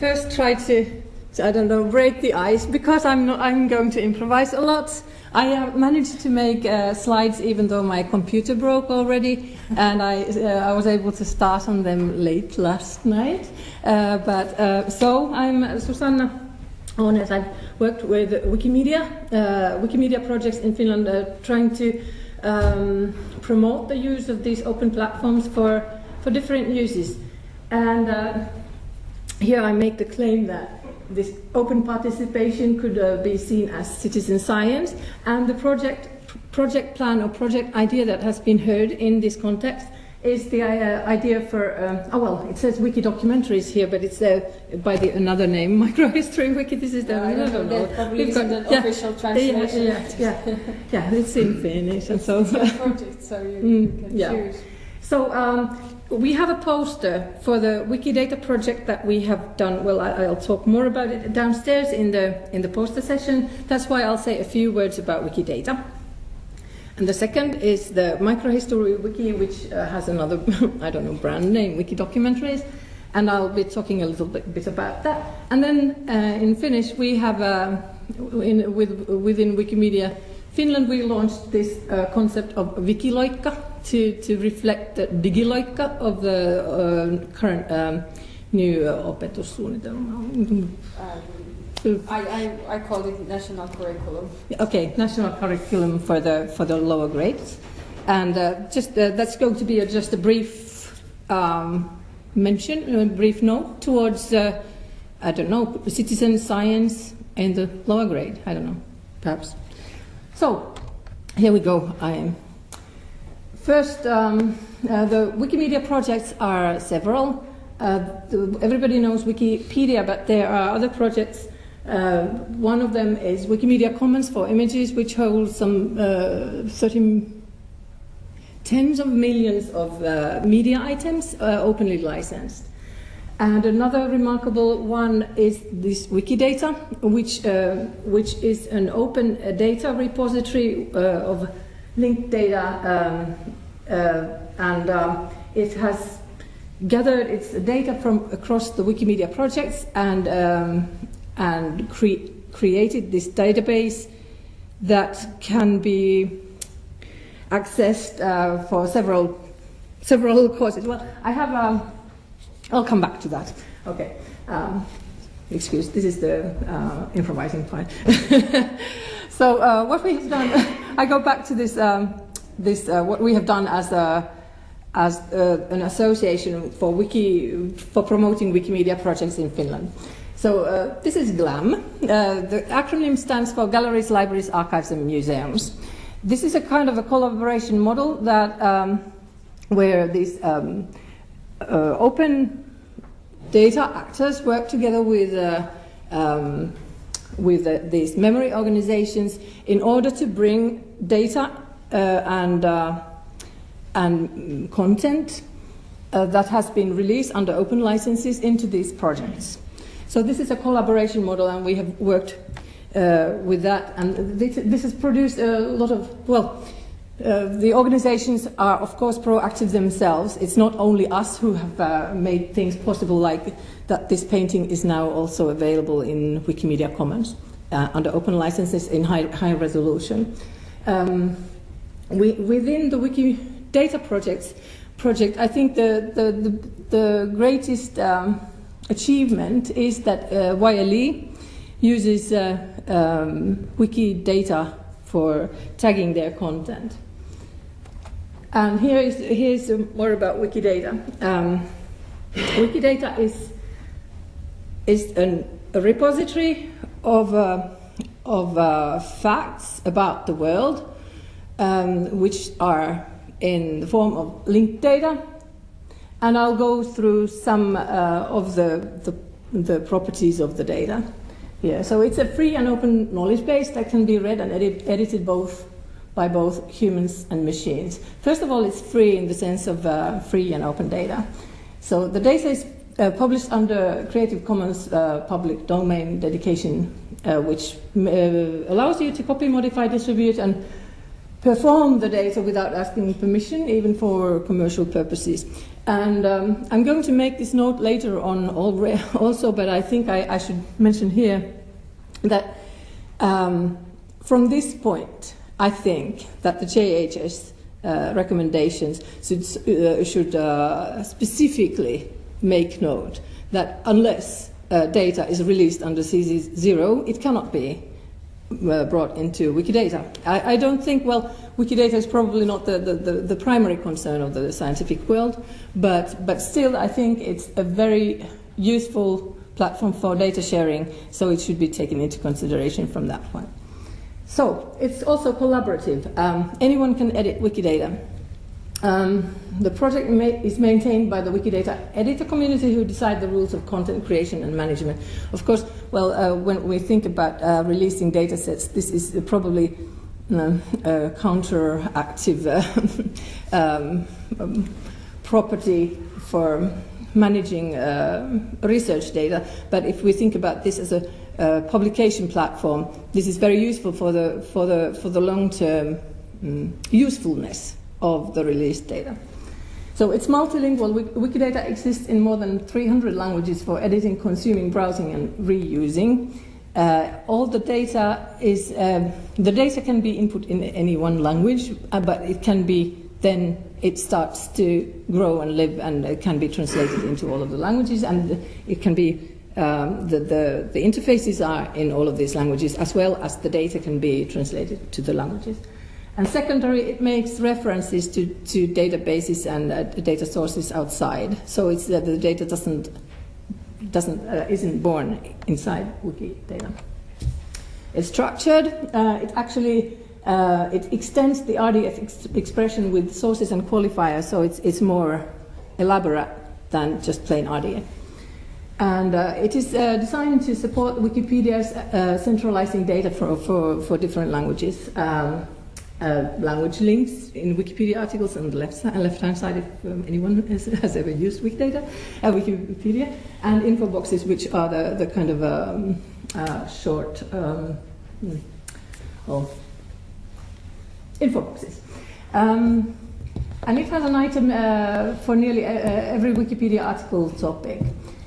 first try to, I don't know, break the ice because I'm not, I'm going to improvise a lot. I uh, managed to make uh, slides even though my computer broke already, and I uh, I was able to start on them late last night. Uh, but uh, so I'm Susanna Ånäs. I've worked with Wikimedia, uh, Wikimedia projects in Finland, trying to um, promote the use of these open platforms for for different uses. And here I make the claim that this open participation could uh, be seen as citizen science, and the project, project plan or project idea that has been heard in this context is the uh, idea for, um, oh well, it says wiki documentaries here, but it's uh, by the, another name, microhistory wiki, this is the, yeah, I don't know, probably We've got, the yeah, official translation. Yeah, yeah, yeah, yeah, it's in Finnish and so. It's project, so you, mm, you can yeah. choose. So um, we have a poster for the Wikidata project that we have done. Well, I, will talk more about it downstairs in the in the poster session. That's why I'll say a few words about Wikidata. And the second is the microhistory wiki, which uh, has another, I don't know, brand name, Wiki Documentaries. And I'll be talking a little bit, bit about that. And then uh, in Finnish, we have, uh, in, with, within Wikimedia Finland, we launched this uh, concept of Wikiloikka, to, to reflect the digiloikka of the uh, current um, new uh, opetussuunnitelma. Um, I, I, I called it national curriculum. Okay, national curriculum for the, for the lower grades. And uh, just uh, that's going to be a, just a brief um, mention, a brief note towards, uh, I don't know, citizen science in the lower grade. I don't know, perhaps. So, here we go. I am First, um, uh, the Wikimedia projects are several. Uh, everybody knows Wikipedia, but there are other projects. Uh, one of them is Wikimedia Commons for images, which holds some uh, 30, tens of millions of uh, media items uh, openly licensed. And another remarkable one is this Wikidata, which, which is an open data repository of linked data, um, uh, and um, it has gathered its data from across the Wikimedia projects and, um, and cre created this database that can be accessed uh, for several several courses. Well, I have. Um, I'll come back to that. Okay. Um, excuse. This is the uh, improvising part. so uh, what we have done. I go back to this, um, this uh, what we have done as a as uh, an association for wiki for promoting Wikimedia projects in Finland. So uh, this is GLAM. Uh, the acronym stands for Galleries, Libraries, Archives and Museums. This is a kind of a collaboration model that um, where these um, uh, open data actors work together with uh, um, with uh, these memory organizations in order to bring data uh, and, uh, and content uh, that has been released under open licenses into these projects. So this is a collaboration model and we have worked uh, with that and this, this, has produced a lot of, well, uh, the organizations are of course proactive themselves. It's not only us who have uh, made things possible like that this painting is now also available in Wikimedia Commons uh, under open licenses in high, high resolution. Um, we, within the Wikidata projects, project, I think the, the, the, the greatest um, achievement is that uh, YLE uses uh, um, Wikidata for tagging their content. And here is here's more about Wikidata. Um, Wikidata is is an, a repository of, uh, of uh, facts about the world, um, which are in the form of linked data. And I'll go through some uh, of the, the, the, properties of the data here. So it's a free and open knowledge base that can be read and edit, edited both by both humans and machines. First of all, it's free in the sense of uh, free and open data. So the data is uh, published under Creative Commons uh, public domain dedication, uh, which uh, allows you to copy, modify, distribute, and perform the data without asking permission, even for commercial purposes. And um, I'm going to make this note later on also, but I think I, I should mention here that um, from this point, I think that the JHS uh, recommendations should, uh, should uh, specifically make note that unless uh, data is released under CC0, it cannot be uh, brought into Wikidata. I, I, don't think, well, Wikidata is probably not the, the, the, the, primary concern of the scientific world, but, but still I think it's a very useful platform for data sharing, so it should be taken into consideration from that point. So it's also collaborative. Um, anyone can edit Wikidata. Um, the project ma is maintained by the Wikidata editor community who decide the rules of content creation and management. Of course, well, uh, when we think about uh, releasing data sets, this is probably uh, a counteractive um, um, property for managing uh, research data. But if we think about this as a publication platform, this is very useful for the, for the, for the long-term um, usefulness of the released data. So it's multilingual. Wikidata exists in more than 300 languages for editing, consuming, browsing, and reusing. Uh, all the data is uh, the data can be input in any one language, uh, but it can be then it starts to grow and live, and it can be translated into all of the languages, and it can be um, the, the, the interfaces are in all of these languages, as well as the data can be translated to the languages. And secondary, it makes references to, to databases and uh, data sources outside. So it's that the data doesn't, doesn't, uh, isn't born inside Wikidata. It's structured. Uh, it actually uh, it extends the RDF ex expression with sources and qualifiers, so it's, it's more elaborate than just plain RDF. And uh, it is uh, designed to support Wikipedia's uh, centralizing data for, for, for different languages. Um, uh, language links in Wikipedia articles on the left, left hand side if um, anyone has, has, ever used Wikidata, uh, Wikipedia, and info boxes, which are the, the kind of um, uh, short oh, info boxes. Um, and it has an item uh, for nearly uh, every Wikipedia article topic.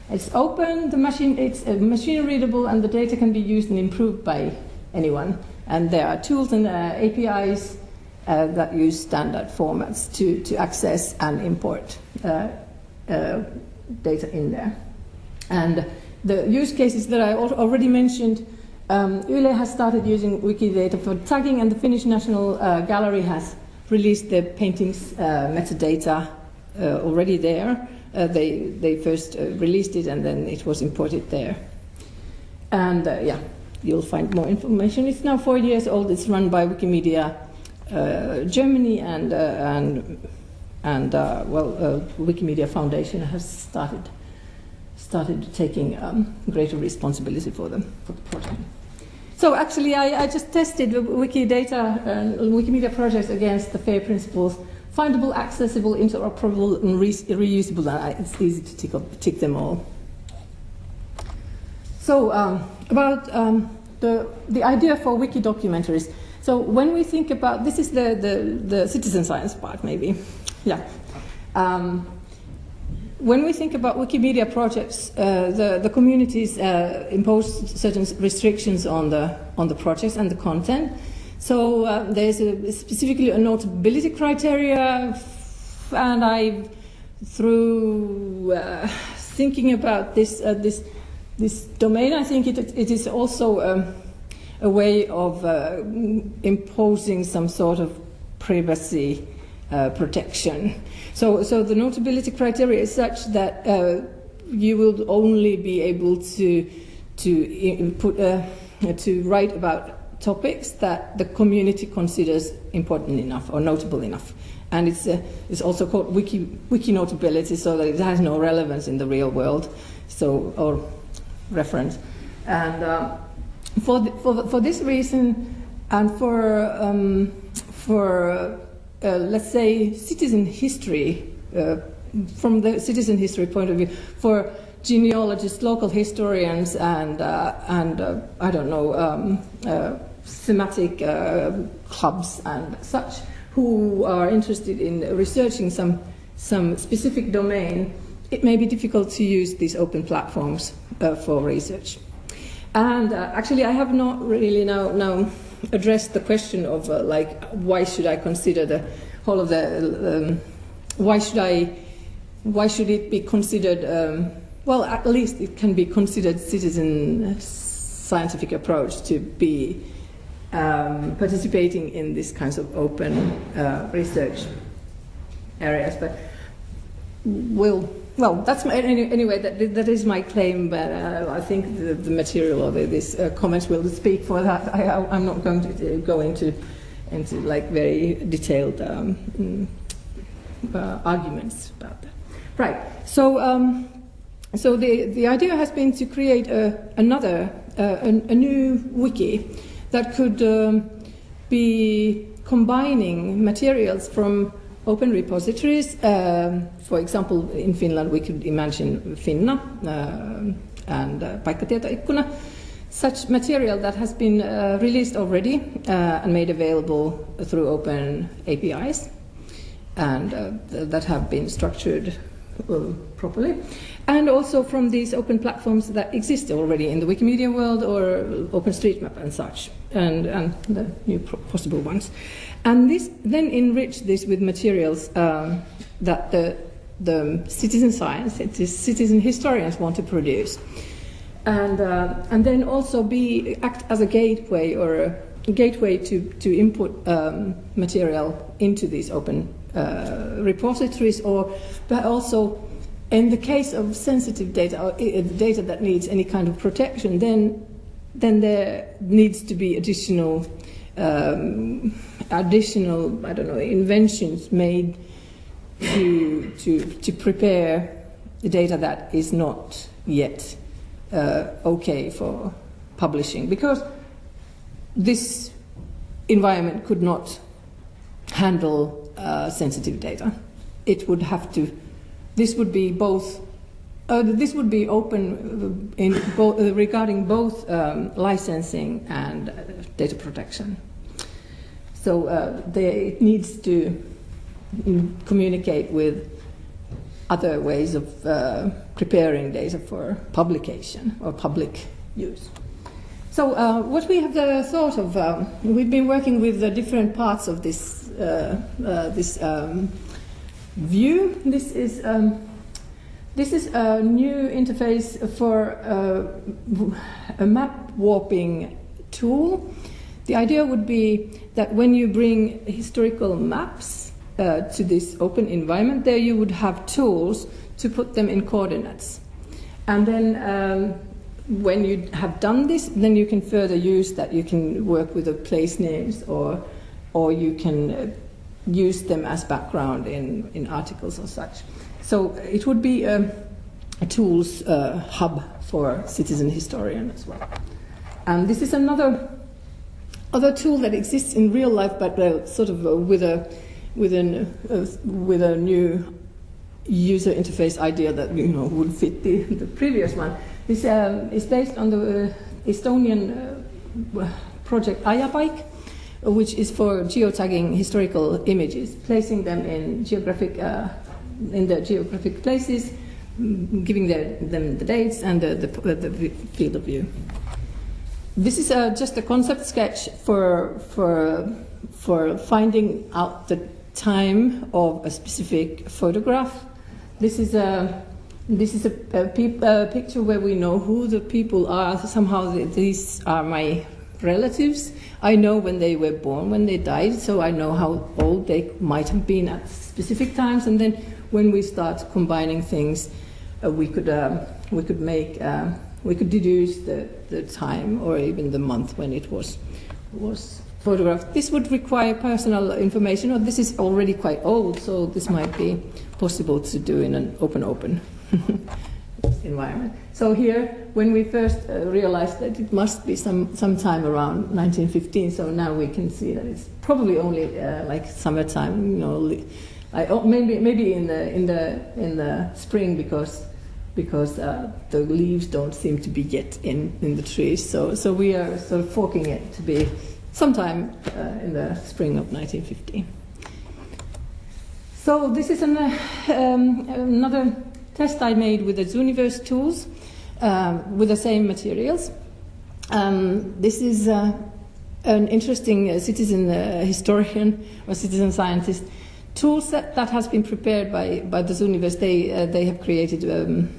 It's open, the machine, it's uh, machine readable, and the data can be used and improved by anyone. And there are tools and uh, APIs uh, that use standard formats to, to access and import uh, uh, data in there. And the use cases that I already mentioned, um, has started using Wikidata for tagging, and the Finnish National uh, Gallery has released the paintings uh, metadata already there. they, they first released it and then it was imported there. And yeah, you'll find more information. It's now four years old. It's run by Wikimedia uh, Germany and, uh, and, and uh, well, uh, Wikimedia Foundation has started, started taking um, greater responsibility for, them, for the project. So actually, I, I just tested the Wikidata and Wikimedia projects against the FAIR principles findable, accessible, interoperable, and re reusable. It's easy to tick, up, tick them all. So um, about um, the, the idea for wiki documentaries. So when we think about, this is the, the, the citizen science part maybe, yeah. Um, when we think about Wikimedia projects, uh, the, the communities uh, impose certain restrictions on the, on the projects and the content. So uh, there's a, specifically a notability criteria, and I, through uh, thinking about this, uh, this this domain, I think it, it is also um, a way of uh, imposing some sort of privacy uh, protection. So, so the notability criteria is such that uh, you will only be able to to put uh, to write about topics that the community considers important enough or notable enough. And it's, uh, it's also called wiki, wiki notability, so that it has no relevance in the real world. So, or reference. And uh, for, the, for, for this reason, and for, um, for uh, let's say, citizen history, uh, from the citizen history point of view, for genealogists, local historians, and, uh, and uh, I don't know, um, uh, thematic clubs and such, who are interested in researching some some specific domain, it may be difficult to use these open platforms for research. And actually, I have not really now, now addressed the question of uh, like why should I consider the whole of the um, why should I why should it be considered um, well at least it can be considered citizen scientific approach to be um, participating in these kinds of open uh, research areas. But will well, that's my, anyway. That, that is my claim, but uh, I think the, the material of this uh, comments will speak for that. I, am not going to go into into like very detailed um, mm, uh, arguments about that. Right. So, um, so the the idea has been to create a, another uh, a, a, new wiki that could um, be combining materials from open repositories. Um, for example, in Finland, we could imagine Finna uh, and uh, such material that has been uh, released already uh, and made available through open APIs and uh, that have been structured uh, properly. And also from these open platforms that exist already in the Wikimedia world or OpenStreetMap and such, and, and the new possible ones. And this then enrich this with materials um, that the, the citizen science, citizen historians want to produce. And, uh, and then also be act as a gateway or a gateway to, to input um, material into these open uh, repositories or but also in the case of sensitive data or uh, data that needs any kind of protection then then there needs to be additional um, additional, I don't know, inventions made to, to, to prepare the data that is not yet uh, okay for publishing because this environment could not handle uh, sensitive data. It would have to, this would be both, uh, this would be open in bo uh, regarding both um, licensing and uh, data protection. So uh, they, it needs to communicate with other ways of uh, preparing data for publication or public use. So uh, what we have uh, thought of, um, we've been working with the different parts of this, uh, uh, this um, view. This is, um, this is a new interface for a map warping tool. The idea would be that when you bring historical maps uh, to this open environment, there you would have tools to put them in coordinates. And then um, when you have done this, then you can further use that. You can work with the place names or, or you can uh, use them as background in, in articles or such. So it would be a, a tools uh, hub for citizen historian as well. And this is another other tool that exists in real life, but uh, sort of uh, with a with an uh, with a new user interface idea that you know would fit the, the previous one. This um, is based on the uh, Estonian uh, project Ajapaik, which is for geotagging historical images, placing them in geographic uh, in the geographic places, mm, giving the, them the dates and the, the, the field of view. This is a, just a concept sketch for, for, for finding out the time of a specific photograph. This is a, this is a, a, a picture where we know who the people are. Somehow these are my relatives. I know when they were born, when they died, so I know how old they might have been at specific times. And then when we start combining things, uh, we could uh, we could make uh, we could deduce the, the time or even the month when it was, was photographed. This would require personal information, or this is already quite old, so this might be possible to do in an open open environment. So here, when we first uh, realized that it must be some, some time around 1915, so now we can see that it's probably only uh, like summertime, you know, I, oh, maybe maybe in the in the in the spring because because uh, the leaves don't seem to be yet in, in the trees. So, so we are sort of forking it to be sometime uh, in the spring of 1915. So this is an, um, another test I made with the Zooniverse tools um, with the same materials. Um, this is uh, an interesting uh, citizen uh, historian or citizen scientist tool set that has been prepared by, by the Zooniverse. They, uh, they have created um,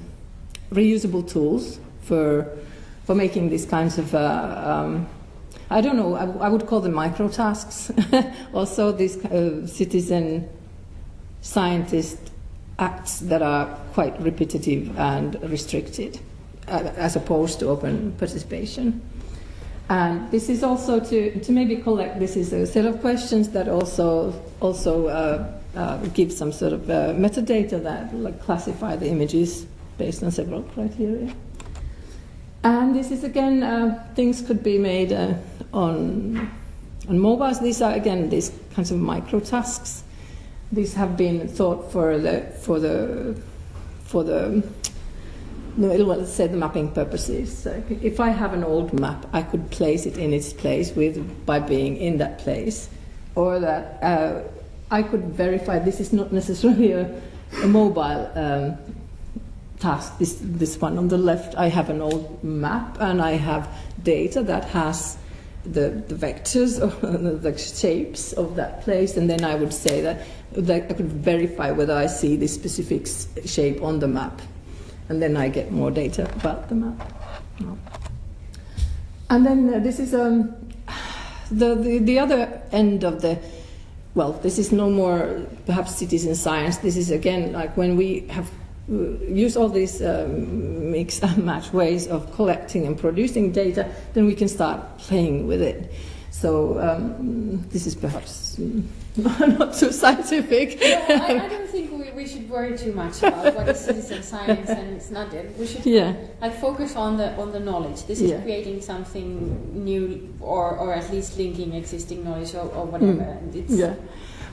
reusable tools for, for making these kinds of, um, I don't know, I, I would call them micro tasks. also, these uh, citizen scientist acts that are quite repetitive and restricted, uh, as opposed to open participation. And this is also to, to maybe collect, this is a set of questions that also, also uh, uh, give some sort of uh, metadata that like, classify the images based on several criteria. And this is again, uh, things could be made uh, on, on mobiles. These are again these kinds of micro tasks. These have been thought for the, for the, for the no, let's say the mapping purposes. So if I have an old map, I could place it in its place with by being in that place, or that uh, I could verify this is not necessarily a, a mobile um, task. This this one on the left, I have an old map and I have data that has the, the vectors or the shapes of that place, and then I would say that, that I could verify whether I see this specific shape on the map and then I get more data about the map. And then uh, this is um, the, the, the other end of the, well, this is no more perhaps citizen science. This is again like when we have uh, used all these um, mix and match ways of collecting and producing data, then we can start playing with it. So um, this is perhaps not too scientific. No, I, I, don't think we, we should worry too much about what is citizen science and it's not. it. We should yeah. like focus on the on the knowledge. This is yeah. creating something new, or or at least linking existing knowledge or, or whatever. Mm. yeah,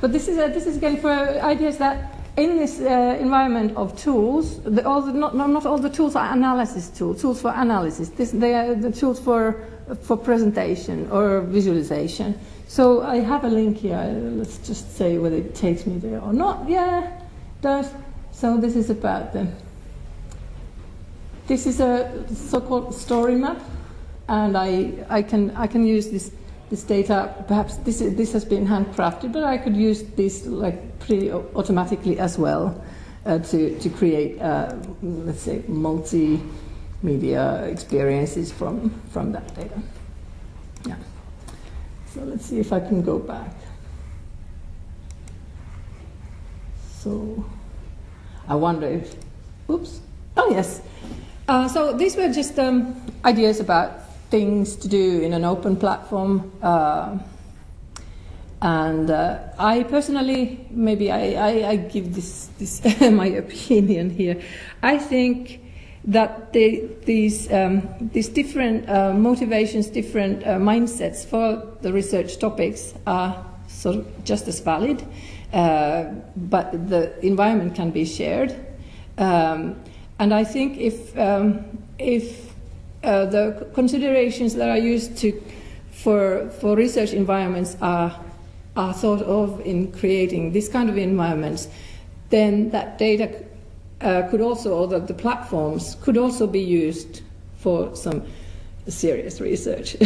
but this is uh, this is again for ideas that in this uh, environment of tools, the, all the, not, not all the tools are analysis tools, tools for analysis. This, they are the tools for, for presentation or visualization. So I have a link here. Let's just say whether it takes me there or not. Yeah, does. So this is about them. This is a so-called story map, and I, I can I can use this this data. Perhaps this is, this has been handcrafted, but I could use this like pretty automatically as well uh, to to create uh, let's say multimedia experiences from from that data. Yeah. So let's see if I can go back. So I wonder if, oops, oh yes. Uh, so these were just um, ideas about things to do in an open platform. Uh, and uh, I personally, maybe I, I, I give this, this my opinion here. I think that these, um, these different uh, motivations, different uh, mindsets for the research topics are sort of just as valid, uh, but the environment can be shared. Um, and I think if, um, if uh, the considerations that are used to, for, for research environments are, are thought of in creating this kind of environments, then that data uh, could also, or the, the platforms could also be used for some serious research.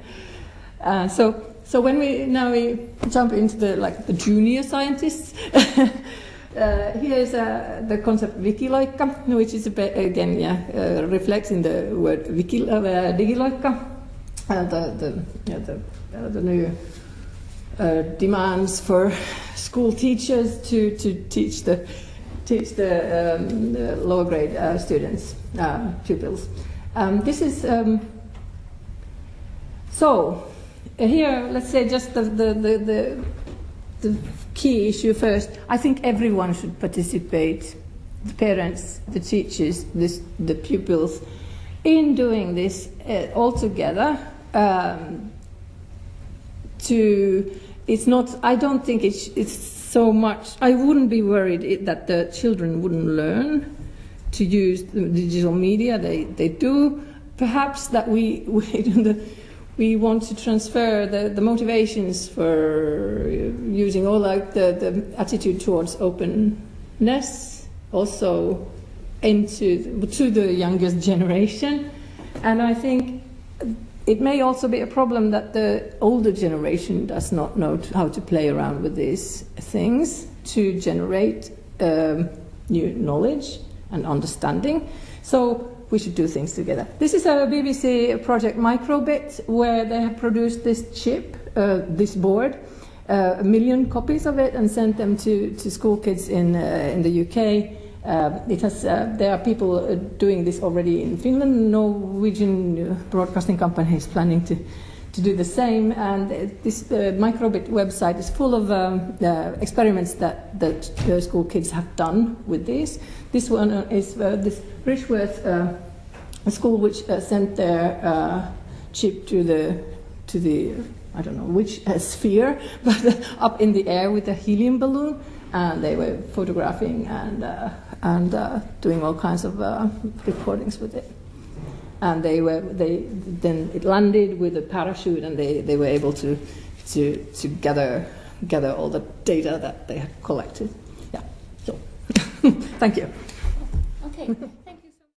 uh, so, so when we now we jump into the like the junior scientists, uh, here is uh, the concept Wikiloikka, which is again yeah uh, reflects in the word wiki, uh, digiloikka, uh, the the yeah, the, uh, the new demands for school teachers to to teach the teach the, um, the lower grade students, uh, pupils. Um, this is, um, so here, let's say just the, the, the, the, key issue first. I think everyone should participate, the parents, the teachers, the pupils, in doing this uh, all together. Um, to, it's not, I don't think it's, it's so much. I wouldn't be worried that the children wouldn't learn to use the digital media. They, they do. Perhaps that we, we, we want to transfer the, the motivations for using all like the, the attitude towards openness also into to the youngest generation. And i think it may also be a problem that the older generation does not know how to play around with these things to generate um, new knowledge and understanding. So we should do things together. This is a BBC project Microbit where they have produced this chip, uh, this board, uh, a million copies of it and sent them to, to school kids in, uh, in the UK. Uh, it has, uh, there are people uh, doing this already in Finland. Norwegian broadcasting company is planning to, to do the same. And this Microbit website is full of um, experiments that, that school kids have done with this. This one is this Richworth uh, school which uh, sent their uh, chip to the to the I don't know which uh, sphere, but up in the air with a helium balloon, and they were photographing and uh, and uh, doing all kinds of recordings with it. And they were they then it landed with a parachute, and they, they were able to to to gather gather all the data that they had collected. Yeah. So, thank you. Okay.